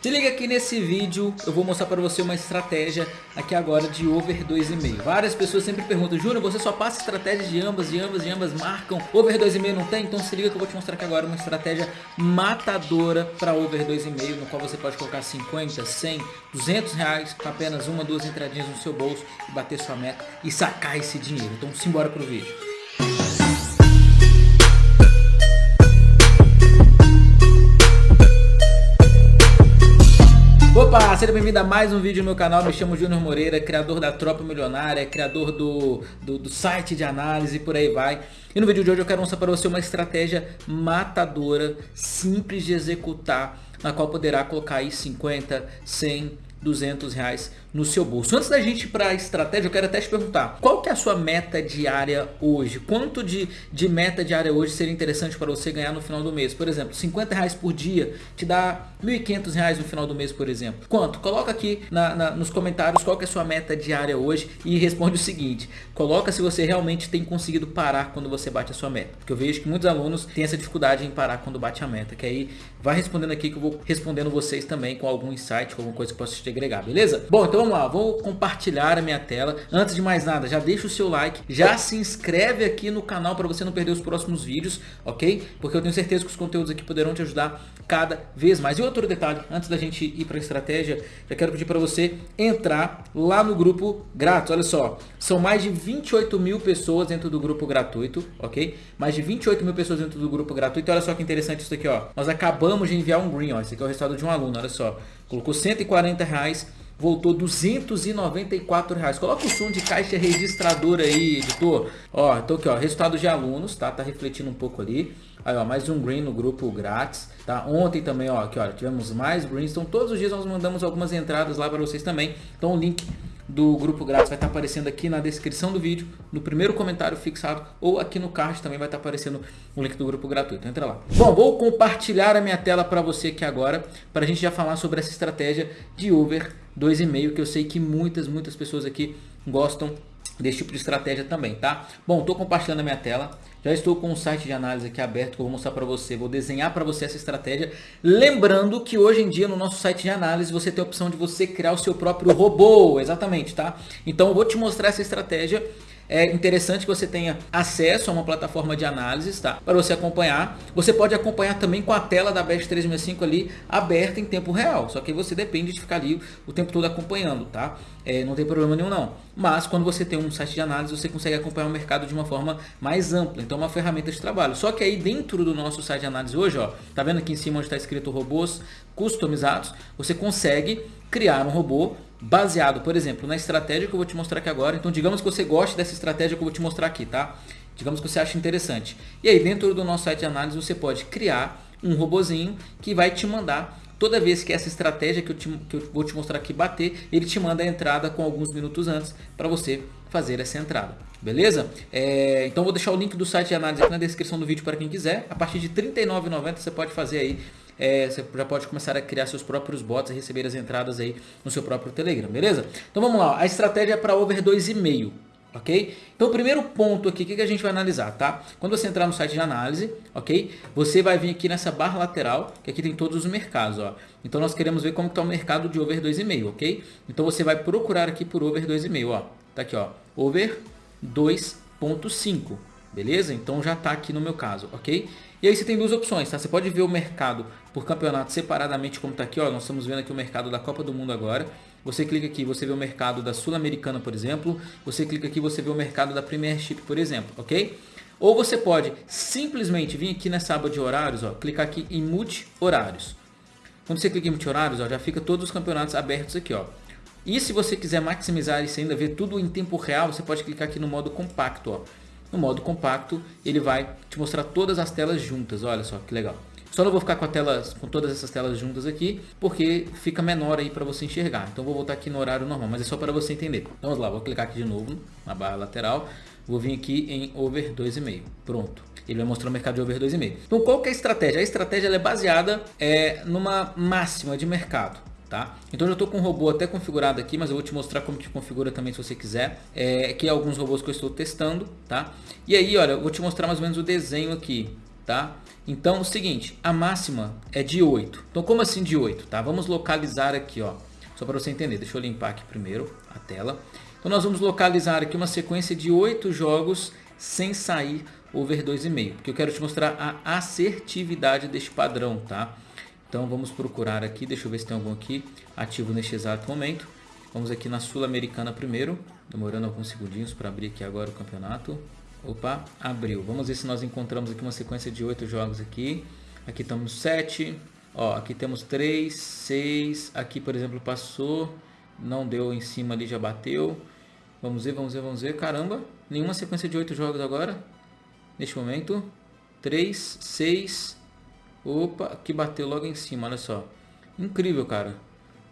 Se liga aqui nesse vídeo, eu vou mostrar para você uma estratégia aqui agora de over 2,5. Várias pessoas sempre perguntam, Júnior, você só passa estratégias de ambas, de ambas, de ambas marcam, over 2,5 não tem? Então se liga que eu vou te mostrar aqui agora uma estratégia matadora para over 2,5, no qual você pode colocar 50, 100, 200 reais com apenas uma, duas entradinhas no seu bolso e bater sua meta e sacar esse dinheiro. Então simbora pro vídeo. Seja bem-vindo a mais um vídeo no meu canal, me chamo Júnior Moreira, criador da Tropa Milionária, criador do, do, do, site de análise e por aí vai. E no vídeo de hoje eu quero mostrar para você uma estratégia matadora, simples de executar, na qual poderá colocar aí 50, 100, 200 reais no seu bolso. Antes da gente ir para a estratégia, eu quero até te perguntar, qual que é a sua meta diária hoje? Quanto de, de meta diária hoje seria interessante para você ganhar no final do mês? Por exemplo, 50 reais por dia te dá 1.500 reais no final do mês, por exemplo. Quanto? Coloca aqui na, na, nos comentários qual que é a sua meta diária hoje e responde o seguinte, coloca se você realmente tem conseguido parar quando você bate a sua meta. Porque eu vejo que muitos alunos têm essa dificuldade em parar quando bate a meta, que aí vai respondendo aqui que eu vou respondendo vocês também com algum insight, com alguma coisa que possa te agregar, beleza? Bom, então vamos lá, vou compartilhar a minha tela. Antes de mais nada, já deixa o seu like, já se inscreve aqui no canal para você não perder os próximos vídeos, ok? Porque eu tenho certeza que os conteúdos aqui poderão te ajudar cada vez mais. E outro detalhe, antes da gente ir para a estratégia, já quero pedir para você entrar lá no grupo grátis. Olha só, são mais de 28 mil pessoas dentro do grupo gratuito, ok? Mais de 28 mil pessoas dentro do grupo gratuito. Olha só que interessante isso aqui, ó. Nós acabamos de enviar um green, ó. Esse aqui é o resultado de um aluno, olha só. Colocou 140 reais voltou 294 reais. Coloca o som de caixa registradora aí, editor. Ó, então aqui, ó, resultado de alunos, tá? Tá refletindo um pouco ali. Aí, ó, mais um green no grupo grátis, tá? Ontem também, ó, aqui, ó, tivemos mais greens. Então, todos os dias nós mandamos algumas entradas lá para vocês também. Então, o link do grupo grátis vai estar aparecendo aqui na descrição do vídeo, no primeiro comentário fixado ou aqui no card também vai estar aparecendo o link do grupo gratuito. Entra lá. Bom, vou compartilhar a minha tela para você aqui agora, para a gente já falar sobre essa estratégia de Uber 2,5, que eu sei que muitas, muitas pessoas aqui gostam desse tipo de estratégia também, tá? Bom, estou compartilhando a minha tela. Já estou com um site de análise aqui aberto que eu vou mostrar para você. Vou desenhar para você essa estratégia. Lembrando que hoje em dia no nosso site de análise você tem a opção de você criar o seu próprio robô. Exatamente, tá? Então eu vou te mostrar essa estratégia é interessante que você tenha acesso a uma plataforma de análise, tá? Para você acompanhar. Você pode acompanhar também com a tela da Best 365 ali aberta em tempo real. Só que você depende de ficar ali o tempo todo acompanhando, tá? É, não tem problema nenhum não. Mas quando você tem um site de análise, você consegue acompanhar o mercado de uma forma mais ampla. Então é uma ferramenta de trabalho. Só que aí dentro do nosso site de análise hoje, ó, tá vendo aqui em cima onde está escrito robôs customizados, você consegue criar um robô baseado, por exemplo, na estratégia que eu vou te mostrar aqui agora. Então, digamos que você goste dessa estratégia que eu vou te mostrar aqui, tá? Digamos que você acha interessante. E aí, dentro do nosso site de análise, você pode criar um robozinho que vai te mandar toda vez que essa estratégia que eu, te, que eu vou te mostrar aqui bater, ele te manda a entrada com alguns minutos antes para você fazer essa entrada. Beleza? É, então vou deixar o link do site de análise aqui na descrição do vídeo para quem quiser. A partir de R$ 39,90 você pode fazer aí é, você já pode começar a criar seus próprios bots e receber as entradas aí no seu próprio Telegram, beleza? Então vamos lá, a estratégia é para over 2,5, ok? Então o primeiro ponto aqui, o que a gente vai analisar, tá? Quando você entrar no site de análise, ok? Você vai vir aqui nessa barra lateral, que aqui tem todos os mercados, ó. Então nós queremos ver como está o mercado de over 2,5, ok? Então você vai procurar aqui por over 2,5, ó. Tá aqui, ó, over 2.5, beleza? Então já está aqui no meu caso, ok? E aí você tem duas opções, tá? Você pode ver o mercado por campeonato separadamente, como está aqui, ó. Nós estamos vendo aqui o mercado da Copa do Mundo agora. Você clica aqui, você vê o mercado da Sul-Americana, por exemplo. Você clica aqui, você vê o mercado da Premiership, por exemplo, ok? Ou você pode simplesmente vir aqui nessa aba de horários, ó, clicar aqui em multi-horários. Quando você clica em multi-horários, já fica todos os campeonatos abertos aqui, ó. E se você quiser maximizar isso ainda, ver tudo em tempo real, você pode clicar aqui no modo compacto, ó. No modo compacto, ele vai te mostrar todas as telas juntas. Olha só que legal. Só não vou ficar com, com todas essas telas juntas aqui, porque fica menor aí para você enxergar. Então vou voltar aqui no horário normal, mas é só para você entender. Então vamos lá, vou clicar aqui de novo na barra lateral. Vou vir aqui em over 2,5. Pronto. Ele vai mostrar o mercado de over 2,5. Então qual que é a estratégia? A estratégia é baseada é, numa máxima de mercado tá? Então eu já estou com o robô até configurado aqui, mas eu vou te mostrar como que configura também se você quiser. É, aqui é alguns robôs que eu estou testando, tá? E aí, olha, eu vou te mostrar mais ou menos o desenho aqui. tá? Então, o seguinte, a máxima é de 8. Então, como assim de 8, tá? Vamos localizar aqui, ó. Só para você entender, deixa eu limpar aqui primeiro a tela. Então, nós vamos localizar aqui uma sequência de 8 jogos sem sair over 2,5. Porque eu quero te mostrar a assertividade deste padrão, tá? Então, vamos procurar aqui, deixa eu ver se tem algum aqui ativo neste exato momento. Vamos aqui na Sul-Americana primeiro, demorando alguns segundinhos para abrir aqui agora o campeonato. Opa, abriu. Vamos ver se nós encontramos aqui uma sequência de oito jogos aqui. Aqui estamos 7. Ó, aqui temos 3, 6. Aqui, por exemplo, passou. Não deu em cima ali, já bateu. Vamos ver, vamos ver, vamos ver. Caramba, nenhuma sequência de oito jogos agora. Neste momento. 3, 6. Opa, aqui bateu logo em cima, olha só. Incrível, cara.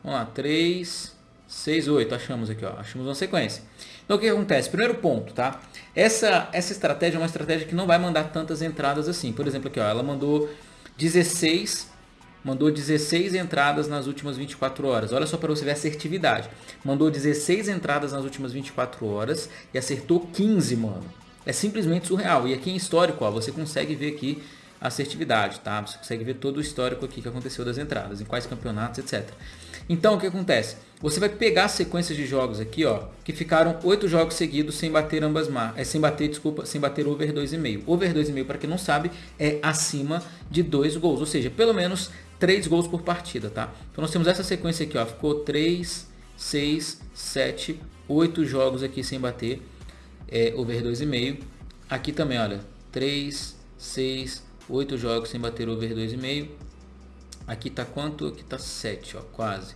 Vamos lá, 3, 6, 8. Achamos aqui, ó. Achamos uma sequência. Então o que acontece? Primeiro ponto, tá? Essa, essa estratégia é uma estratégia que não vai mandar tantas entradas assim. Por exemplo, aqui, ó, ela mandou 16, mandou 16 entradas nas últimas 24 horas. Olha só para você ver a assertividade. Mandou 16 entradas nas últimas 24 horas e acertou 15, mano. É simplesmente surreal. E aqui em histórico, ó, você consegue ver aqui a assertividade, tá? Você consegue ver todo o histórico aqui que aconteceu das entradas, em quais campeonatos, etc. Então, o que acontece? Você vai pegar sequências de jogos aqui, ó, que ficaram oito jogos seguidos sem bater ambas marcas, é, sem bater, desculpa, sem bater over 2,5. Over 2,5, para quem não sabe, é acima de dois gols, ou seja, pelo menos três gols por partida, tá? Então nós temos essa sequência aqui, ó, ficou 3, 6, 7, 8 jogos aqui sem bater é, over 2,5. Aqui também, olha, 3, 6, 8 jogos sem bater over 2,5. Aqui tá quanto? Aqui tá 7, ó, quase.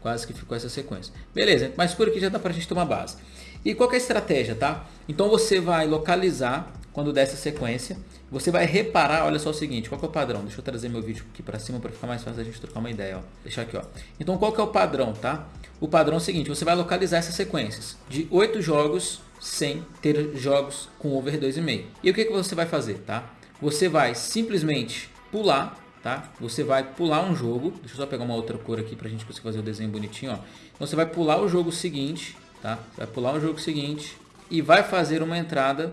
Quase que ficou essa sequência. Beleza, mas por aqui já dá pra gente tomar base. E qual é a estratégia, tá? Então você vai localizar quando der essa sequência. Você vai reparar, olha só o seguinte, qual é o padrão? Deixa eu trazer meu vídeo aqui para cima para ficar mais fácil a gente trocar uma ideia, ó. Deixar aqui, ó. Então qual que é o padrão, tá? O padrão é o seguinte, você vai localizar essas sequências de 8 jogos sem ter jogos com over 2,5. E o que, que você vai fazer, tá? Você vai simplesmente pular tá? Você vai pular um jogo, deixa eu só pegar uma outra cor aqui para a gente conseguir fazer o desenho bonitinho, ó. Então você vai pular o jogo seguinte, tá? Vai pular o jogo seguinte e vai fazer uma entrada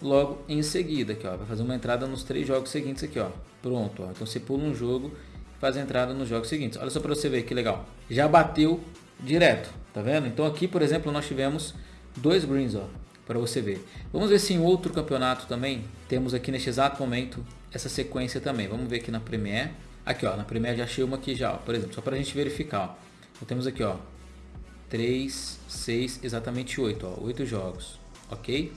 logo em seguida, aqui, ó. Vai fazer uma entrada nos três jogos seguintes aqui, ó. Pronto, ó. Então você pula um jogo e faz a entrada nos jogos seguintes. Olha só para você ver que legal. Já bateu direto, tá vendo? Então aqui, por exemplo, nós tivemos dois greens, ó, para você ver. Vamos ver se em outro campeonato também temos aqui neste exato momento essa sequência também. Vamos ver aqui na Premiere. Aqui, ó, na Premiere já achei uma aqui já, ó, por exemplo, só para a gente verificar, ó. Então temos aqui, ó, 3, 6, exatamente 8, ó, 8 jogos, ok?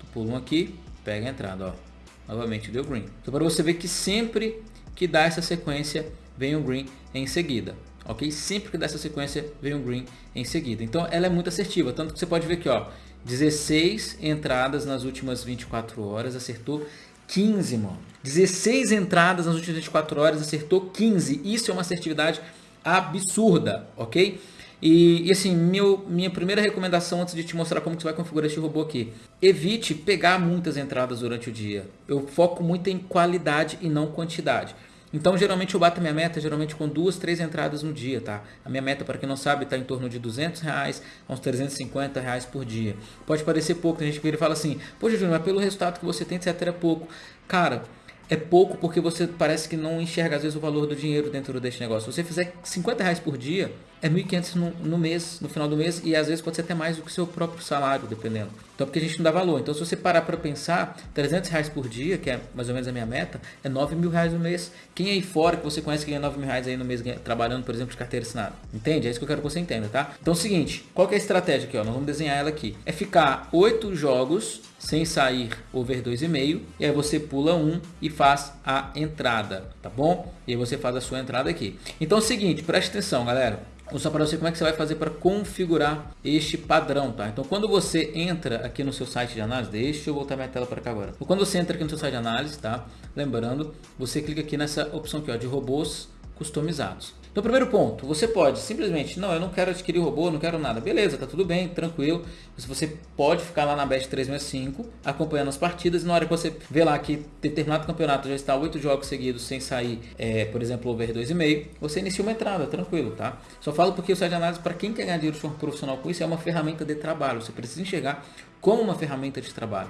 Tu pula um aqui, pega a entrada, ó. Novamente deu green. Então para você ver que sempre que dá essa sequência, vem o green em seguida. Ok? Sempre que dá essa sequência, vem o green em seguida. Então ela é muito assertiva, tanto que você pode ver aqui, ó, 16 entradas nas últimas 24 horas, acertou 15, mano. 16 entradas nas últimas 24 horas, acertou 15. Isso é uma assertividade absurda, ok? E, e, assim, meu, minha primeira recomendação antes de te mostrar como que você vai configurar este robô aqui. Evite pegar muitas entradas durante o dia. Eu foco muito em qualidade e não quantidade. Então, geralmente eu bato minha meta geralmente com duas, três entradas no dia, tá? A minha meta, para quem não sabe, está em torno de 200 reais a uns 350 reais por dia. Pode parecer pouco, tem gente que vira e fala assim, poxa, Júnior, mas pelo resultado que você tem, etc, é pouco. Cara, é pouco porque você parece que não enxerga às vezes o valor do dinheiro dentro deste negócio. Se você fizer 50 reais por dia, é 1.500 no, no mês, no final do mês, e às vezes pode ser até mais do que o seu próprio salário, dependendo. Então, porque a gente não dá valor. Então, se você parar para pensar, 300 reais por dia, que é mais ou menos a minha meta, é 9 mil reais no mês. Quem aí fora que você conhece que ganha 9 mil reais aí no mês trabalhando, por exemplo, de carteira assinada? Entende? É isso que eu quero que você entenda, tá? Então, é o seguinte, qual que é a estratégia aqui? Ó? Nós vamos desenhar ela aqui. É ficar 8 jogos sem sair over 2,5 e aí você pula um e faz a entrada, tá bom? E aí você faz a sua entrada aqui. Então é o seguinte, preste atenção, galera. Vou só para você como é que você vai fazer para configurar este padrão, tá? Então quando você entra aqui no seu site de análise, deixa eu voltar minha tela para cá agora. Então, quando você entra aqui no seu site de análise, tá? Lembrando, você clica aqui nessa opção aqui, ó, de robôs customizados. Então, primeiro ponto, você pode simplesmente, não, eu não quero adquirir robô, não quero nada. Beleza, tá tudo bem, tranquilo. Você pode ficar lá na Best 365, acompanhando as partidas, e na hora que você vê lá que determinado campeonato já está oito jogos seguidos sem sair, é, por exemplo, over 2,5, você inicia uma entrada, tranquilo, tá? Só falo porque o site de análise, para quem quer ganhar dinheiro de forma profissional com isso, é uma ferramenta de trabalho. Você precisa enxergar como uma ferramenta de trabalho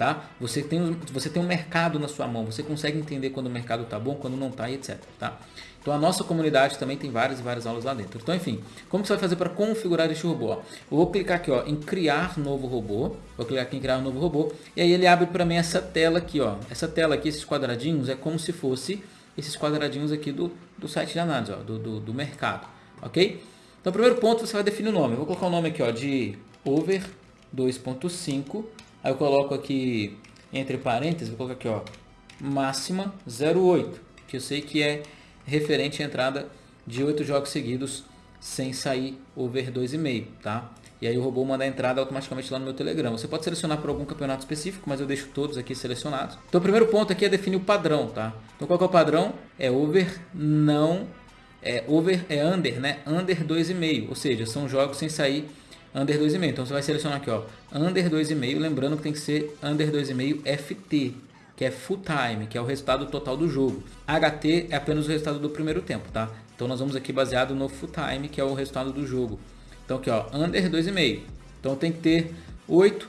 tá? Você tem, você tem um mercado na sua mão, você consegue entender quando o mercado tá bom, quando não tá e etc, tá? Então a nossa comunidade também tem várias e várias aulas lá dentro. Então enfim, como você vai fazer para configurar este robô? Eu vou clicar aqui ó, em criar novo robô, vou clicar aqui em criar um novo robô, e aí ele abre para mim essa tela aqui, ó. Essa tela aqui, esses quadradinhos, é como se fosse esses quadradinhos aqui do, do site de análise, ó, do, do, do mercado, ok? Então, primeiro ponto, você vai definir o nome. Eu vou colocar o nome aqui ó, de over 2.5. Aí eu coloco aqui, entre parênteses, vou colocar aqui ó, máxima 0.8, que eu sei que é referente à entrada de 8 jogos seguidos sem sair over 2,5, tá? E aí o robô manda a entrada automaticamente lá no meu Telegram. Você pode selecionar por algum campeonato específico, mas eu deixo todos aqui selecionados. Então o primeiro ponto aqui é definir o padrão, tá? Então qual é o padrão? É over não é over é under, né? Under 2,5, ou seja, são jogos sem sair under 2,5. Então você vai selecionar aqui, ó, under 2,5, lembrando que tem que ser under 2,5 FT, que é full time, que é o resultado total do jogo. HT é apenas o resultado do primeiro tempo, tá? Então nós vamos aqui baseado no full time, que é o resultado do jogo. Então aqui, ó, under 2,5. Então tem que ter 8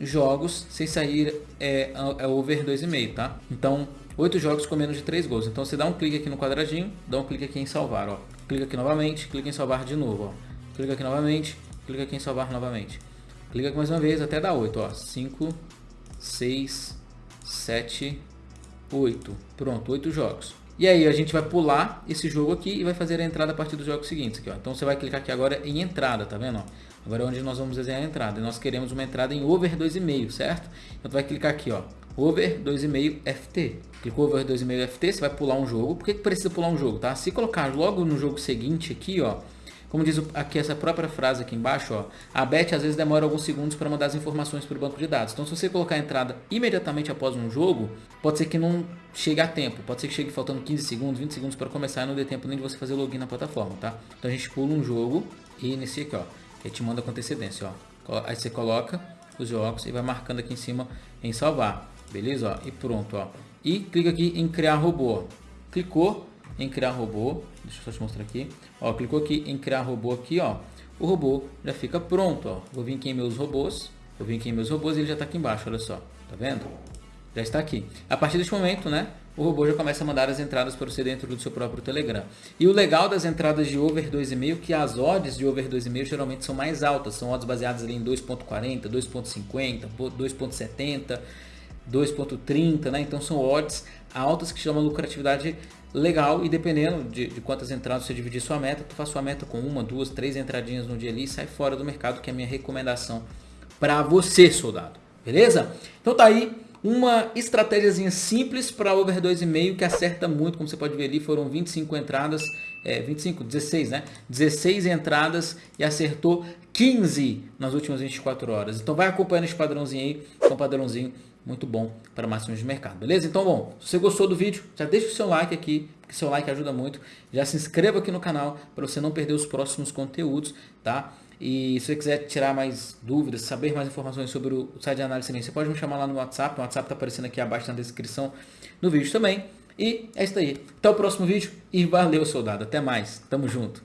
jogos sem sair é, é over 2,5, tá? Então 8 jogos com menos de 3 gols. Então você dá um clique aqui no quadradinho, dá um clique aqui em salvar, ó. Clica aqui novamente, clica em salvar de novo, ó. Clica aqui novamente, clica aqui em salvar novamente. Clica aqui mais uma vez até dar 8, ó. 5, 6, 7, 8. Pronto, 8 jogos. E aí a gente vai pular esse jogo aqui e vai fazer a entrada a partir dos jogos seguintes. Aqui, ó. Então você vai clicar aqui agora em entrada, tá vendo? Ó? Agora é onde nós vamos desenhar a entrada. E nós queremos uma entrada em over 2,5, certo? Então vai clicar aqui, ó over 2,5 FT. Clicou over 2,5 FT, você vai pular um jogo. Por que, que precisa pular um jogo? Tá? Se colocar logo no jogo seguinte aqui, ó, como diz aqui essa própria frase aqui embaixo, ó, a BET às vezes demora alguns segundos para mandar as informações para o banco de dados. Então se você colocar a entrada imediatamente após um jogo, pode ser que não chegue a tempo. Pode ser que chegue faltando 15 segundos, 20 segundos para começar e não dê tempo nem de você fazer login na plataforma, tá? Então a gente pula um jogo e inicia aqui, ó. Que te manda com antecedência, ó. Aí você coloca os jogos e vai marcando aqui em cima em salvar. Beleza? Ó, e pronto. Ó. E clica aqui em criar robô. Clicou em criar robô. Deixa eu só te mostrar aqui. Ó, clicou aqui em criar robô aqui, ó. O robô já fica pronto, ó. Vou vir aqui em meus robôs. Vou vir aqui em meus robôs e ele já está aqui embaixo, olha só. Tá vendo? Já está aqui. A partir deste momento, né? O robô já começa a mandar as entradas para você dentro do seu próprio Telegram. E o legal das entradas de over 2,5 é que as odds de over 2,5 geralmente são mais altas. São odds baseadas ali em 2.40, 2.50, 2.70 2.30, né? Então são odds altas que chamam lucratividade legal e dependendo de, de, quantas entradas você dividir sua meta, tu faz sua meta com uma, duas, três entradinhas no dia ali e sai fora do mercado, que é a minha recomendação para você, soldado. Beleza? Então tá aí uma estratégiazinha simples para over 2,5 que acerta muito, como você pode ver ali, foram 25 entradas, é, 25, 16, né? 16 entradas e acertou 15 nas últimas 24 horas. Então vai acompanhando esse padrãozinho aí, que é um padrãozinho muito bom para máximos de mercado, beleza? Então, bom, se você gostou do vídeo, já deixa o seu like aqui, porque seu like ajuda muito. Já se inscreva aqui no canal para você não perder os próximos conteúdos, tá? E se você quiser tirar mais dúvidas, saber mais informações sobre o site de análise você pode me chamar lá no WhatsApp. O WhatsApp está aparecendo aqui abaixo na descrição do vídeo também. E é isso aí. Até o próximo vídeo e valeu, soldado. Até mais. Tamo junto.